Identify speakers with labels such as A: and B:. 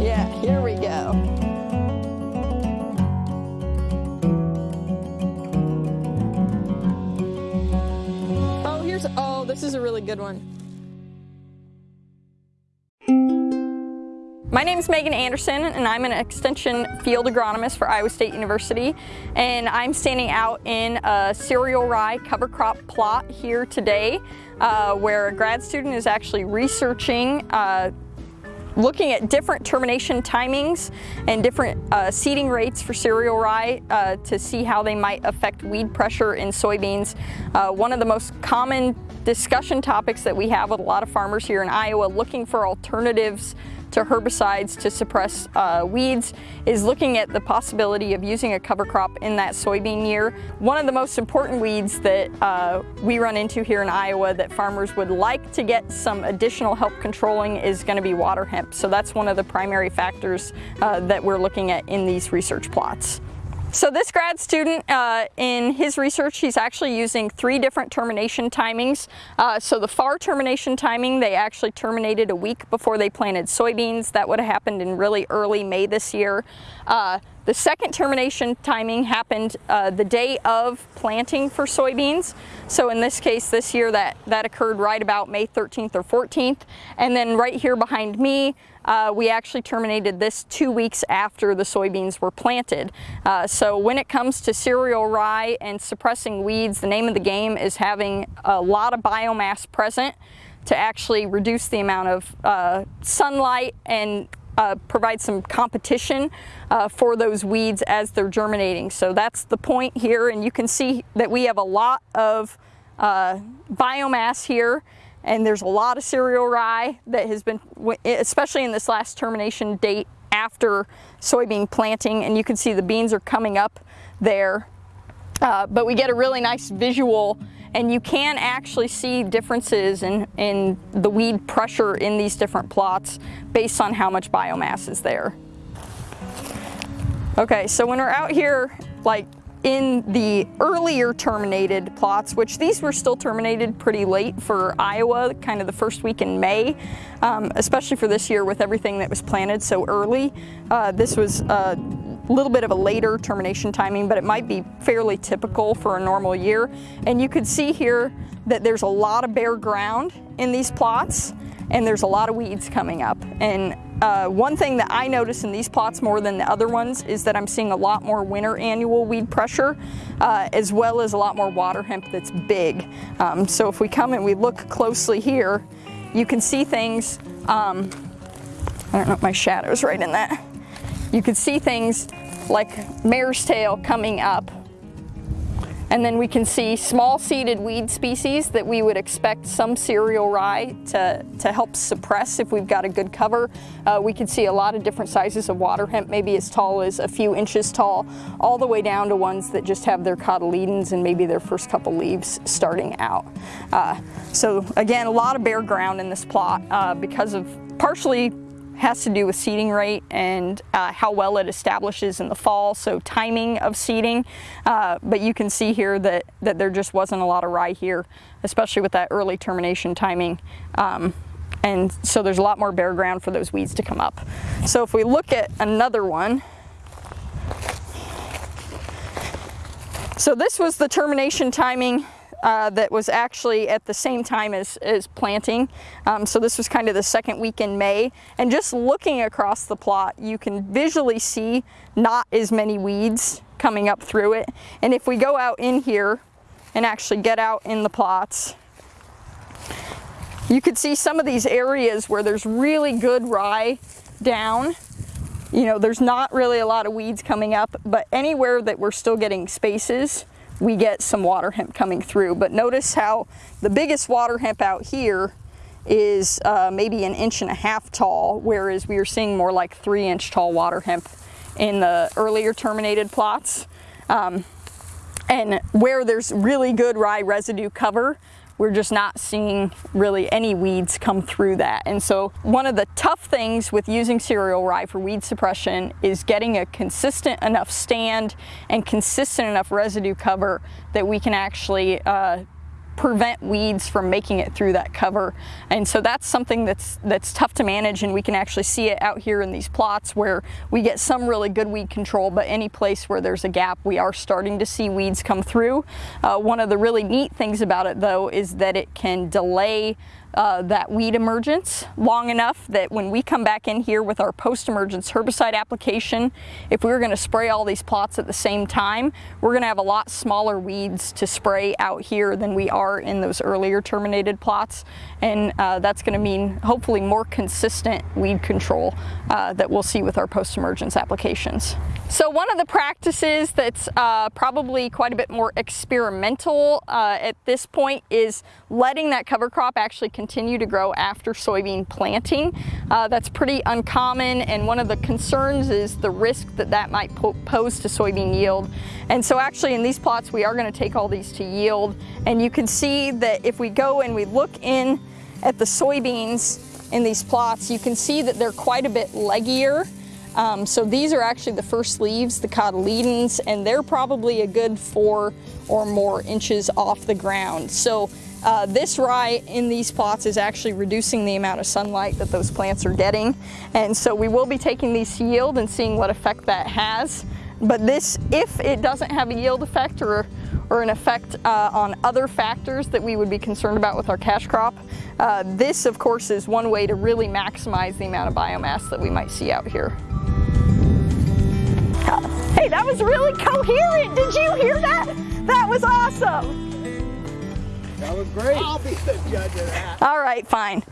A: Yeah, here we go. Oh, here's, oh, this is a really good one. My name is Megan Anderson and I'm an extension field agronomist for Iowa State University and I'm standing out in a cereal rye cover crop plot here today uh, where a grad student is actually researching uh, looking at different termination timings and different uh, seeding rates for cereal rye uh, to see how they might affect weed pressure in soybeans. Uh, one of the most common discussion topics that we have with a lot of farmers here in Iowa looking for alternatives to herbicides to suppress uh, weeds is looking at the possibility of using a cover crop in that soybean year. One of the most important weeds that uh, we run into here in Iowa that farmers would like to get some additional help controlling is going to be water hemp. So that's one of the primary factors uh, that we're looking at in these research plots. So this grad student, uh, in his research, he's actually using three different termination timings. Uh, so the far termination timing, they actually terminated a week before they planted soybeans. That would have happened in really early May this year. Uh, the second termination timing happened uh, the day of planting for soybeans. So in this case, this year, that, that occurred right about May 13th or 14th. And then right here behind me, uh, we actually terminated this two weeks after the soybeans were planted. Uh, so when it comes to cereal rye and suppressing weeds, the name of the game is having a lot of biomass present to actually reduce the amount of uh, sunlight and uh, provide some competition uh, for those weeds as they're germinating. So that's the point here and you can see that we have a lot of uh, biomass here and there's a lot of cereal rye that has been, especially in this last termination date after soybean planting and you can see the beans are coming up there. Uh, but we get a really nice visual and you can actually see differences in, in the weed pressure in these different plots based on how much biomass is there. Okay, so when we're out here, like in the earlier terminated plots, which these were still terminated pretty late for Iowa, kind of the first week in May, um, especially for this year with everything that was planted so early. Uh, this was uh, a little bit of a later termination timing, but it might be fairly typical for a normal year. And you could see here that there's a lot of bare ground in these plots and there's a lot of weeds coming up. And uh, one thing that I notice in these plots more than the other ones is that I'm seeing a lot more winter annual weed pressure uh, as well as a lot more water hemp that's big. Um, so if we come and we look closely here, you can see things, um, I don't know if my shadow's right in that you could see things like mare's tail coming up. And then we can see small seeded weed species that we would expect some cereal rye to, to help suppress if we've got a good cover. Uh, we can see a lot of different sizes of water hemp, maybe as tall as a few inches tall, all the way down to ones that just have their cotyledons and maybe their first couple leaves starting out. Uh, so again, a lot of bare ground in this plot uh, because of partially has to do with seeding rate and uh, how well it establishes in the fall, so timing of seeding. Uh, but you can see here that, that there just wasn't a lot of rye here, especially with that early termination timing. Um, and so there's a lot more bare ground for those weeds to come up. So if we look at another one, so this was the termination timing uh, that was actually at the same time as, as planting. Um, so this was kind of the second week in May. And just looking across the plot, you can visually see not as many weeds coming up through it. And if we go out in here and actually get out in the plots, you could see some of these areas where there's really good rye down you know, there's not really a lot of weeds coming up, but anywhere that we're still getting spaces, we get some water hemp coming through. But notice how the biggest water hemp out here is uh, maybe an inch and a half tall, whereas we are seeing more like three inch tall water hemp in the earlier terminated plots. Um, and where there's really good rye residue cover, we're just not seeing really any weeds come through that. And so one of the tough things with using cereal rye for weed suppression is getting a consistent enough stand and consistent enough residue cover that we can actually uh, prevent weeds from making it through that cover. And so that's something that's that's tough to manage and we can actually see it out here in these plots where we get some really good weed control, but any place where there's a gap, we are starting to see weeds come through. Uh, one of the really neat things about it though is that it can delay uh, that weed emergence long enough that when we come back in here with our post-emergence herbicide application, if we were going to spray all these plots at the same time, we're going to have a lot smaller weeds to spray out here than we are in those earlier terminated plots. And uh, that's going to mean hopefully more consistent weed control uh, that we'll see with our post-emergence applications. So one of the practices that's uh, probably quite a bit more experimental uh, at this point is letting that cover crop actually continue to grow after soybean planting. Uh, that's pretty uncommon and one of the concerns is the risk that that might po pose to soybean yield. And so actually in these plots we are going to take all these to yield and you can see that if we go and we look in at the soybeans in these plots you can see that they're quite a bit leggier um, so these are actually the first leaves, the cotyledons, and they're probably a good four or more inches off the ground. So uh, this rye in these plots is actually reducing the amount of sunlight that those plants are getting. And so we will be taking these yield and seeing what effect that has. But this, if it doesn't have a yield effect or, or an effect uh, on other factors that we would be concerned about with our cash crop, uh, this of course is one way to really maximize the amount of biomass that we might see out here. Hey, that was really coherent. Did you hear that? That was awesome.
B: That was great. I'll be the judge of that.
A: All right, fine.